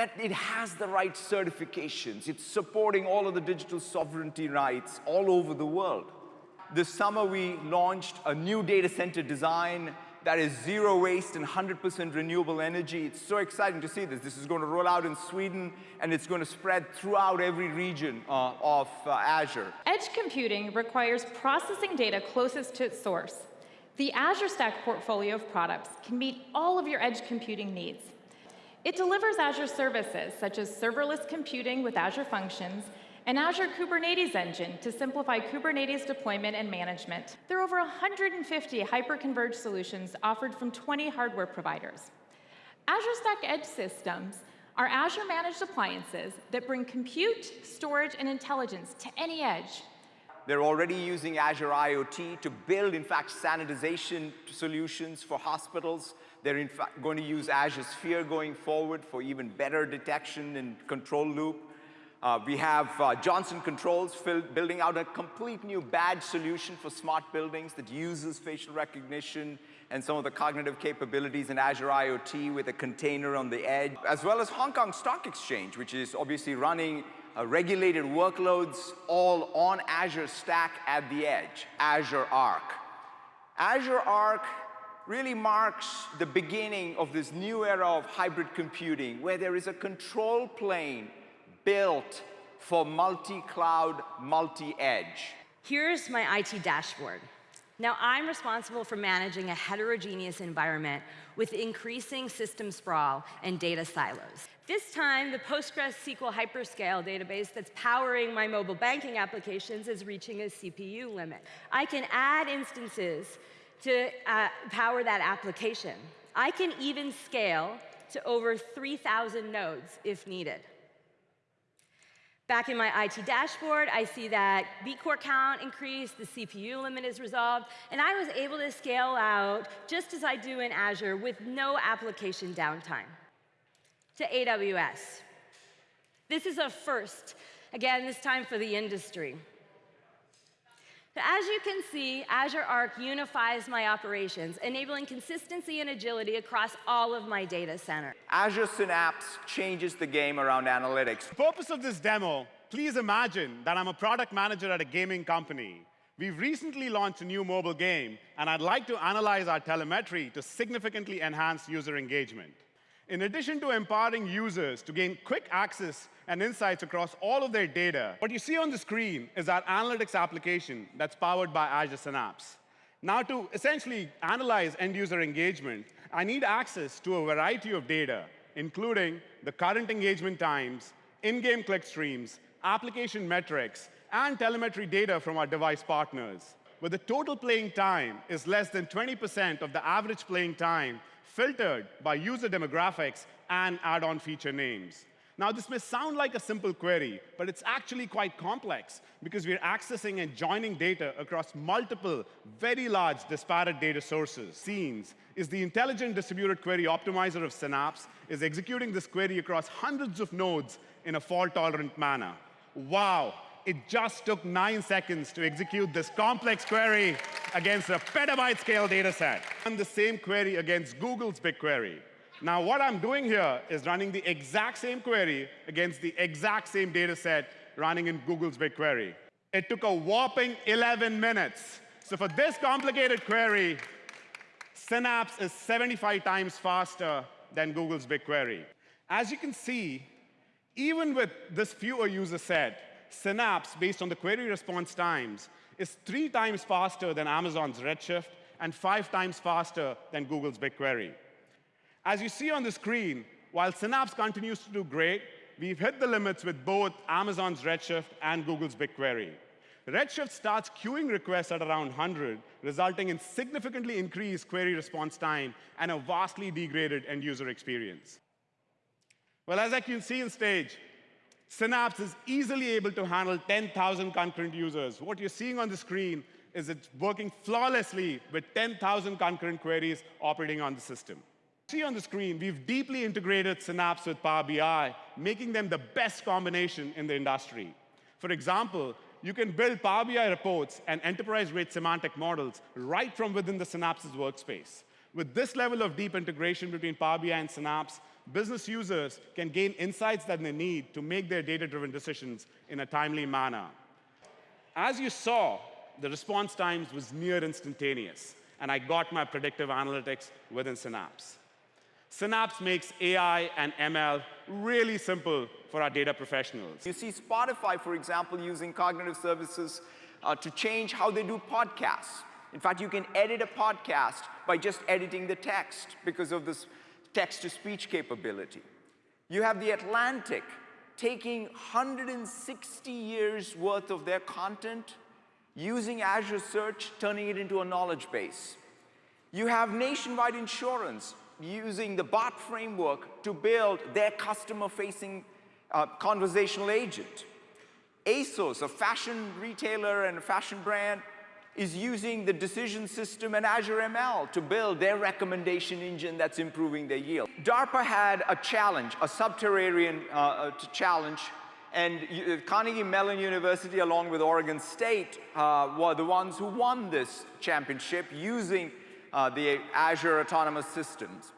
that it has the right certifications. It's supporting all of the digital sovereignty rights all over the world. This summer, we launched a new data center design that is zero waste and 100% renewable energy. It's so exciting to see this. This is going to roll out in Sweden, and it's going to spread throughout every region uh, of uh, Azure. Edge computing requires processing data closest to its source. The Azure Stack portfolio of products can meet all of your edge computing needs. It delivers Azure services, such as serverless computing with Azure Functions, and Azure Kubernetes Engine to simplify Kubernetes deployment and management. There are over 150 hyper-converged solutions offered from 20 hardware providers. Azure Stack Edge systems are Azure-managed appliances that bring compute, storage, and intelligence to any edge. They're already using Azure IoT to build, in fact, sanitization solutions for hospitals. They're in fact going to use Azure Sphere going forward for even better detection and control loop. Uh, we have uh, Johnson Controls building out a complete new badge solution for smart buildings that uses facial recognition and some of the cognitive capabilities in Azure IoT with a container on the edge, as well as Hong Kong Stock Exchange, which is obviously running uh, regulated workloads all on Azure Stack at the edge, Azure Arc. Azure Arc really marks the beginning of this new era of hybrid computing, where there is a control plane built for multi-cloud, multi-edge. Here's my IT dashboard. Now, I'm responsible for managing a heterogeneous environment with increasing system sprawl and data silos. This time, the PostgreSQL hyperscale database that's powering my mobile banking applications is reaching a CPU limit. I can add instances to uh, power that application. I can even scale to over 3,000 nodes if needed. Back in my IT dashboard, I see that vCore count increased, the CPU limit is resolved, and I was able to scale out just as I do in Azure with no application downtime. To AWS. This is a first, again, this time for the industry. So as you can see, Azure Arc unifies my operations, enabling consistency and agility across all of my data centers. Azure Synapse changes the game around analytics. The purpose of this demo, please imagine that I'm a product manager at a gaming company. We've recently launched a new mobile game, and I'd like to analyze our telemetry to significantly enhance user engagement. In addition to empowering users to gain quick access and insights across all of their data, what you see on the screen is our analytics application that's powered by Azure Synapse. Now, to essentially analyze end-user engagement, I need access to a variety of data, including the current engagement times, in-game click streams, application metrics, and telemetry data from our device partners. Where the total playing time is less than 20% of the average playing time filtered by user demographics and add-on feature names. Now, this may sound like a simple query, but it's actually quite complex because we're accessing and joining data across multiple, very large disparate data sources. Scenes is the intelligent distributed query optimizer of Synapse, is executing this query across hundreds of nodes in a fault-tolerant manner. Wow, it just took nine seconds to execute this complex query against a petabyte scale data set. And the same query against Google's BigQuery. Now, what I'm doing here is running the exact same query against the exact same data set running in Google's BigQuery. It took a whopping 11 minutes. So for this complicated query, Synapse is 75 times faster than Google's BigQuery. As you can see, even with this fewer user set, Synapse, based on the query response times, is three times faster than Amazon's Redshift and five times faster than Google's BigQuery. As you see on the screen, while Synapse continues to do great, we've hit the limits with both Amazon's Redshift and Google's BigQuery. Redshift starts queuing requests at around 100, resulting in significantly increased query response time and a vastly degraded end-user experience. Well, as I can see in stage, Synapse is easily able to handle 10,000 concurrent users. What you're seeing on the screen is it's working flawlessly with 10,000 concurrent queries operating on the system. See on the screen, we've deeply integrated Synapse with Power BI, making them the best combination in the industry. For example, you can build Power BI reports and enterprise-grade semantic models right from within the Synapse's workspace. With this level of deep integration between Power BI and Synapse, business users can gain insights that they need to make their data-driven decisions in a timely manner. As you saw, the response times was near instantaneous, and I got my predictive analytics within Synapse. Synapse makes AI and ML really simple for our data professionals. You see Spotify, for example, using cognitive services uh, to change how they do podcasts. In fact, you can edit a podcast by just editing the text because of this text-to-speech capability. You have The Atlantic taking 160 years worth of their content, using Azure Search, turning it into a knowledge base. You have Nationwide Insurance using the bot framework to build their customer-facing uh, conversational agent. ASOS, a fashion retailer and a fashion brand, is using the decision system and Azure ML to build their recommendation engine that's improving their yield. DARPA had a challenge, a subterranean uh, uh, challenge, and uh, Carnegie Mellon University, along with Oregon State, uh, were the ones who won this championship using uh, the Azure Autonomous Systems.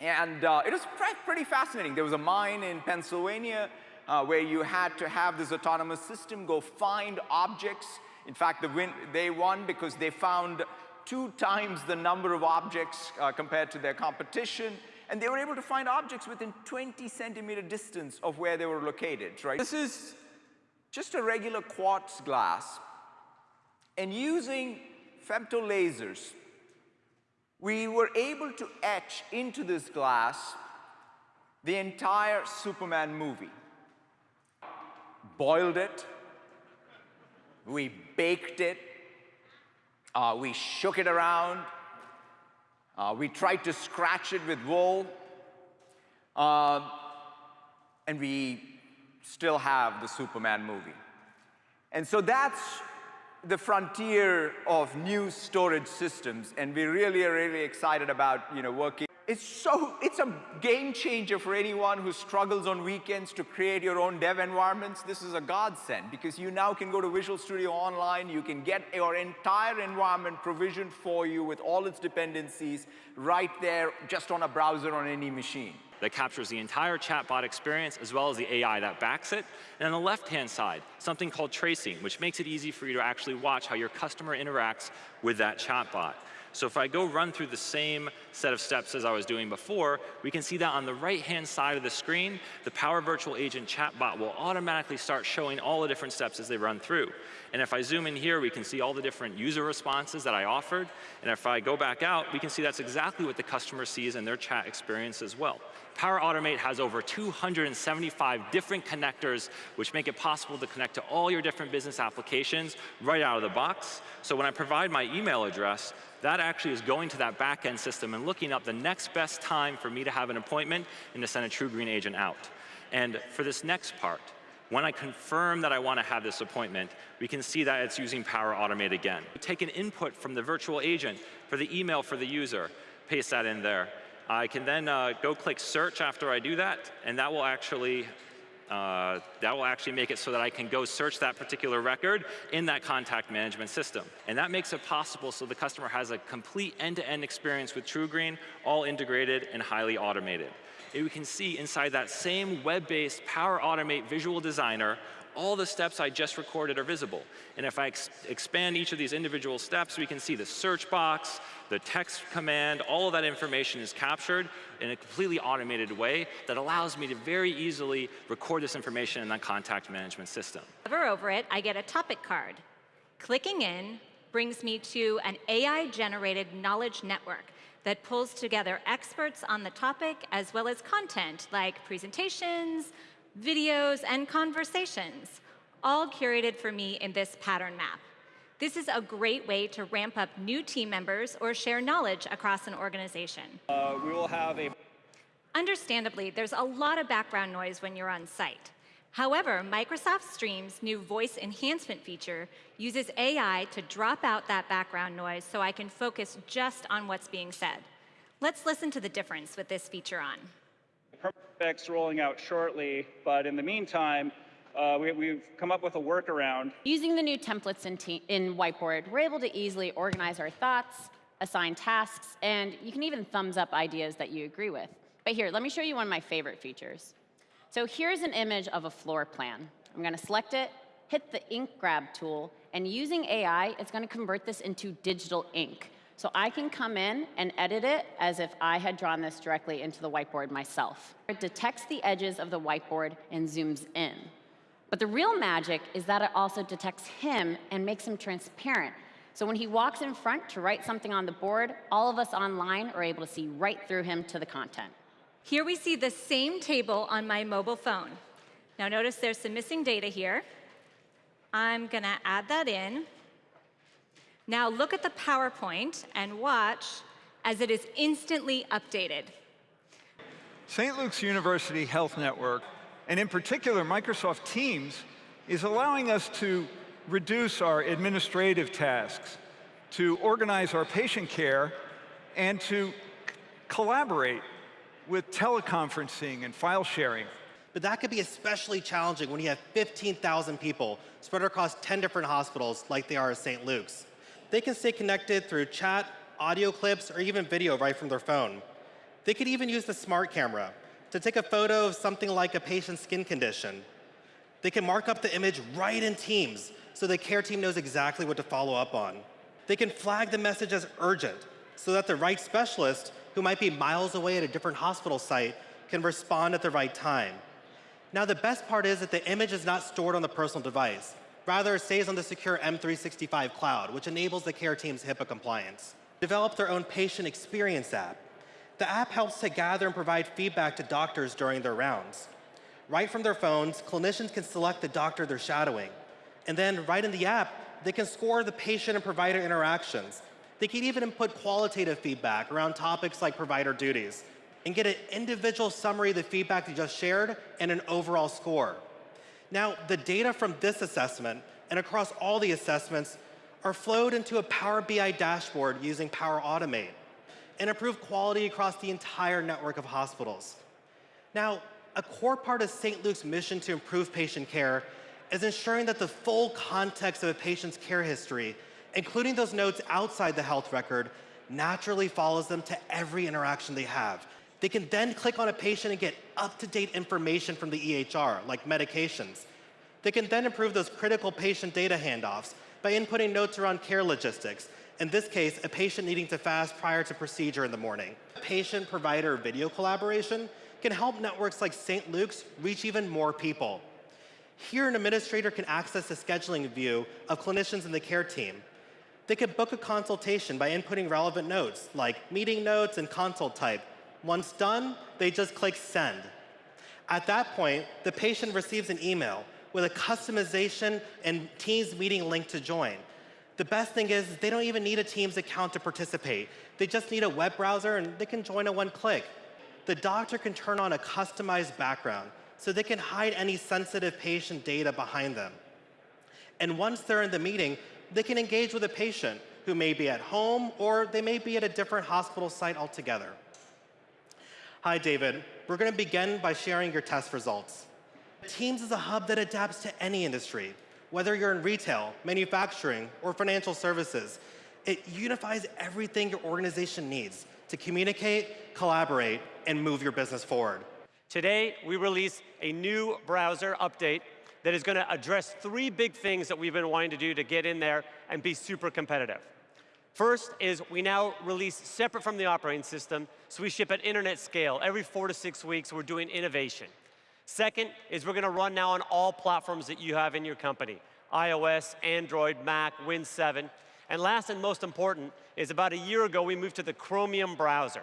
And uh, it was pretty fascinating. There was a mine in Pennsylvania uh, where you had to have this autonomous system go find objects. In fact, the win they won because they found two times the number of objects uh, compared to their competition. And they were able to find objects within 20 centimeter distance of where they were located, right? This is just a regular quartz glass. And using femtolasers, we were able to etch into this glass the entire Superman movie. Boiled it, we baked it, uh, we shook it around, uh, we tried to scratch it with wool, uh, and we still have the Superman movie. And so that's the frontier of new storage systems, and we really are really excited about you know, working. It's so, it's a game changer for anyone who struggles on weekends to create your own dev environments. This is a godsend because you now can go to Visual Studio Online, you can get your entire environment provisioned for you with all its dependencies right there just on a browser on any machine that captures the entire chatbot experience as well as the AI that backs it. And on the left-hand side, something called tracing, which makes it easy for you to actually watch how your customer interacts with that chatbot. So if I go run through the same set of steps as I was doing before, we can see that on the right-hand side of the screen, the Power Virtual Agent chatbot will automatically start showing all the different steps as they run through. And if I zoom in here, we can see all the different user responses that I offered. And if I go back out, we can see that's exactly what the customer sees in their chat experience as well. Power Automate has over 275 different connectors which make it possible to connect to all your different business applications right out of the box. So when I provide my email address, that actually is going to that backend system and looking up the next best time for me to have an appointment and to send a TruGreen agent out. And for this next part, when I confirm that I want to have this appointment, we can see that it's using Power Automate again. Take an input from the virtual agent for the email for the user, paste that in there. I can then uh, go click search after I do that, and that will actually uh, that will actually make it so that I can go search that particular record in that contact management system. And that makes it possible so the customer has a complete end-to-end -end experience with TruGreen, all integrated and highly automated. And we can see inside that same web-based Power Automate Visual Designer all the steps I just recorded are visible. And if I ex expand each of these individual steps, we can see the search box, the text command, all of that information is captured in a completely automated way that allows me to very easily record this information in that contact management system. Hover over it, I get a topic card. Clicking in brings me to an AI-generated knowledge network that pulls together experts on the topic as well as content like presentations, videos, and conversations, all curated for me in this pattern map. This is a great way to ramp up new team members or share knowledge across an organization. Uh, we will have a Understandably, there's a lot of background noise when you're on site. However, Microsoft Stream's new voice enhancement feature uses AI to drop out that background noise so I can focus just on what's being said. Let's listen to the difference with this feature on. Perfect's rolling out shortly, but in the meantime, uh, we, have come up with a workaround. Using the new templates in, in Whiteboard, we're able to easily organize our thoughts, assign tasks, and you can even thumbs up ideas that you agree with. But here, let me show you one of my favorite features. So here's an image of a floor plan. I'm going to select it, hit the ink grab tool, and using AI, it's going to convert this into digital ink. So I can come in and edit it as if I had drawn this directly into the whiteboard myself. It detects the edges of the whiteboard and zooms in. But the real magic is that it also detects him and makes him transparent. So when he walks in front to write something on the board, all of us online are able to see right through him to the content. Here we see the same table on my mobile phone. Now notice there's some missing data here. I'm going to add that in. Now look at the PowerPoint and watch as it is instantly updated. St. Luke's University Health Network, and in particular Microsoft Teams, is allowing us to reduce our administrative tasks, to organize our patient care, and to collaborate with teleconferencing and file sharing. But that could be especially challenging when you have 15,000 people spread across 10 different hospitals like they are at St. Luke's. They can stay connected through chat, audio clips, or even video right from their phone. They could even use the smart camera to take a photo of something like a patient's skin condition. They can mark up the image right in Teams so the care team knows exactly what to follow up on. They can flag the message as urgent so that the right specialist, who might be miles away at a different hospital site, can respond at the right time. Now, the best part is that the image is not stored on the personal device. Rather, it stays on the secure M365 cloud, which enables the care team's HIPAA compliance. Develop their own patient experience app. The app helps to gather and provide feedback to doctors during their rounds. Right from their phones, clinicians can select the doctor they're shadowing. And then, right in the app, they can score the patient and provider interactions. They can even input qualitative feedback around topics like provider duties and get an individual summary of the feedback they just shared and an overall score. Now, the data from this assessment and across all the assessments are flowed into a Power BI dashboard using Power Automate and improve quality across the entire network of hospitals. Now, a core part of St. Luke's mission to improve patient care is ensuring that the full context of a patient's care history, including those notes outside the health record, naturally follows them to every interaction they have. They can then click on a patient and get up-to-date information from the EHR, like medications. They can then improve those critical patient data handoffs by inputting notes around care logistics, in this case, a patient needing to fast prior to procedure in the morning. Patient-provider video collaboration can help networks like St. Luke's reach even more people. Here, an administrator can access the scheduling view of clinicians in the care team. They could book a consultation by inputting relevant notes, like meeting notes and consult type. Once done, they just click send. At that point, the patient receives an email with a customization and Teams meeting link to join. The best thing is they don't even need a Teams account to participate. They just need a web browser and they can join in one click. The doctor can turn on a customized background so they can hide any sensitive patient data behind them. And once they're in the meeting, they can engage with a patient who may be at home or they may be at a different hospital site altogether. Hi, David. We're going to begin by sharing your test results. Teams is a hub that adapts to any industry, whether you're in retail, manufacturing, or financial services. It unifies everything your organization needs to communicate, collaborate, and move your business forward. Today, we release a new browser update that is going to address three big things that we've been wanting to do to get in there and be super competitive. First is we now release separate from the operating system, so we ship at internet scale. Every four to six weeks, we're doing innovation. Second is we're going to run now on all platforms that you have in your company, iOS, Android, Mac, Win 7. And last and most important is about a year ago, we moved to the Chromium browser.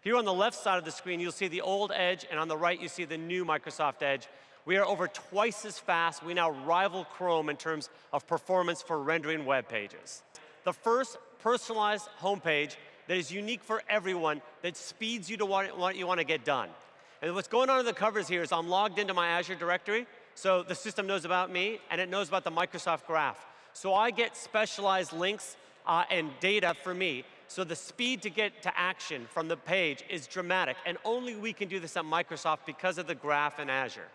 Here on the left side of the screen, you'll see the old Edge, and on the right, you see the new Microsoft Edge. We are over twice as fast. We now rival Chrome in terms of performance for rendering web pages. The first personalized homepage that is unique for everyone, that speeds you to what you want to get done. And what's going on in the covers here is I'm logged into my Azure directory, so the system knows about me, and it knows about the Microsoft Graph. So I get specialized links uh, and data for me so the speed to get to action from the page is dramatic, and only we can do this at Microsoft because of the graph in Azure.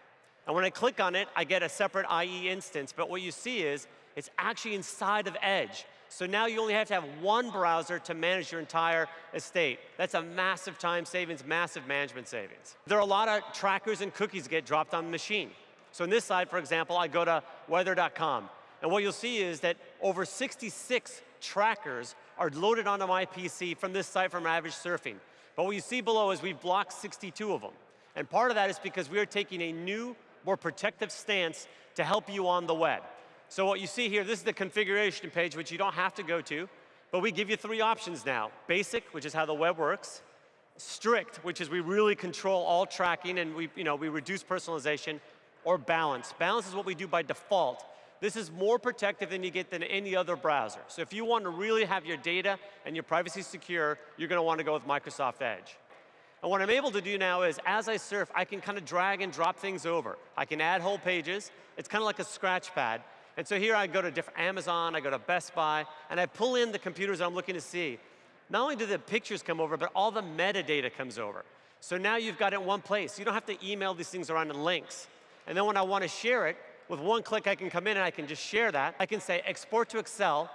And when I click on it, I get a separate IE instance, but what you see is it's actually inside of Edge. So now you only have to have one browser to manage your entire estate. That's a massive time savings, massive management savings. There are a lot of trackers and cookies get dropped on the machine. So in this side, for example, I go to weather.com. And what you'll see is that over 66 trackers are loaded onto my PC from this site from Average Surfing. But what you see below is we've blocked 62 of them. And part of that is because we are taking a new, more protective stance to help you on the web. So what you see here, this is the configuration page, which you don't have to go to, but we give you three options now. Basic, which is how the web works. Strict, which is we really control all tracking and we, you know, we reduce personalization. Or balance. Balance is what we do by default. This is more protective than you get than any other browser. So if you want to really have your data and your privacy secure, you're going to want to go with Microsoft Edge. And what I'm able to do now is, as I surf, I can kind of drag and drop things over. I can add whole pages. It's kind of like a scratch pad. And so here I go to different Amazon, I go to Best Buy, and I pull in the computers that I'm looking to see. Not only do the pictures come over, but all the metadata comes over. So now you've got it in one place. You don't have to email these things around in links. And then when I want to share it, with one click I can come in and I can just share that. I can say export to Excel,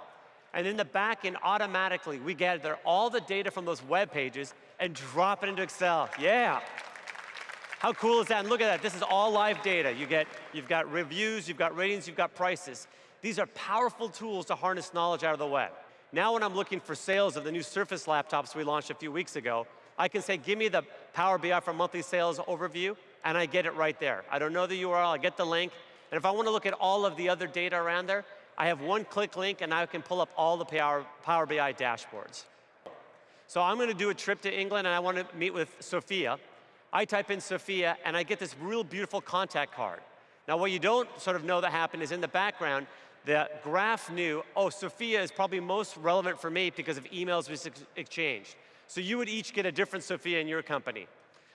and in the back end, automatically, we gather all the data from those web pages and drop it into Excel. Yeah. How cool is that? And look at that, this is all live data. You get, you've got reviews, you've got ratings, you've got prices. These are powerful tools to harness knowledge out of the web. Now when I'm looking for sales of the new Surface laptops we launched a few weeks ago, I can say, give me the Power BI for monthly sales overview, and I get it right there. I don't know the URL, I get the link, and if I want to look at all of the other data around there, I have one click link and I can pull up all the Power, Power BI dashboards. So I'm going to do a trip to England and I want to meet with Sophia. I type in Sophia, and I get this real beautiful contact card. Now, what you don't sort of know that happened is in the background, the graph knew, oh, Sophia is probably most relevant for me because of emails we exchanged. So you would each get a different Sophia in your company.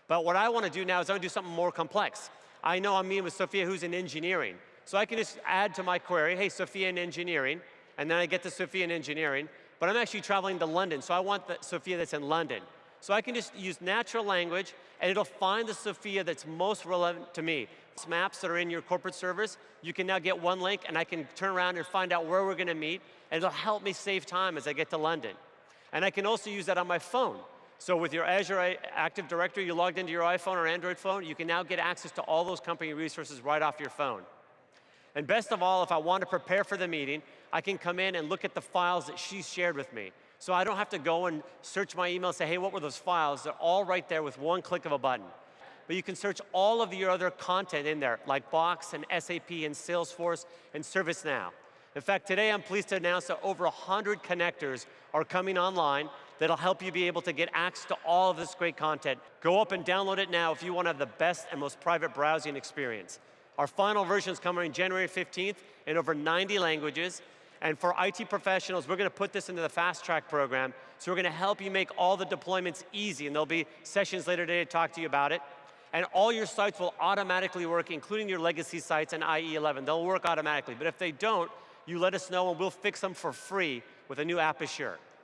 But what I want to do now is I want to do something more complex. I know I'm meeting with Sophia who's in engineering. So I can just add to my query, hey, Sophia in engineering, and then I get to Sophia in engineering, but I'm actually traveling to London, so I want the Sophia that's in London. So I can just use natural language and it'll find the Sophia that's most relevant to me. It's Maps that are in your corporate servers, you can now get one link and I can turn around and find out where we're going to meet and it'll help me save time as I get to London. And I can also use that on my phone. So with your Azure Active Directory, you logged into your iPhone or Android phone, you can now get access to all those company resources right off your phone. And best of all, if I want to prepare for the meeting, I can come in and look at the files that she shared with me. So I don't have to go and search my email and say, hey, what were those files? They're all right there with one click of a button. But you can search all of your other content in there, like Box and SAP and Salesforce and ServiceNow. In fact, today I'm pleased to announce that over 100 connectors are coming online that'll help you be able to get access to all of this great content. Go up and download it now if you want to have the best and most private browsing experience. Our final version is coming in January 15th in over 90 languages, and for IT professionals, we're going to put this into the fast track program. So we're going to help you make all the deployments easy. And there'll be sessions later today to talk to you about it. And all your sites will automatically work, including your legacy sites and IE11. They'll work automatically. But if they don't, you let us know and we'll fix them for free with a new App Assure.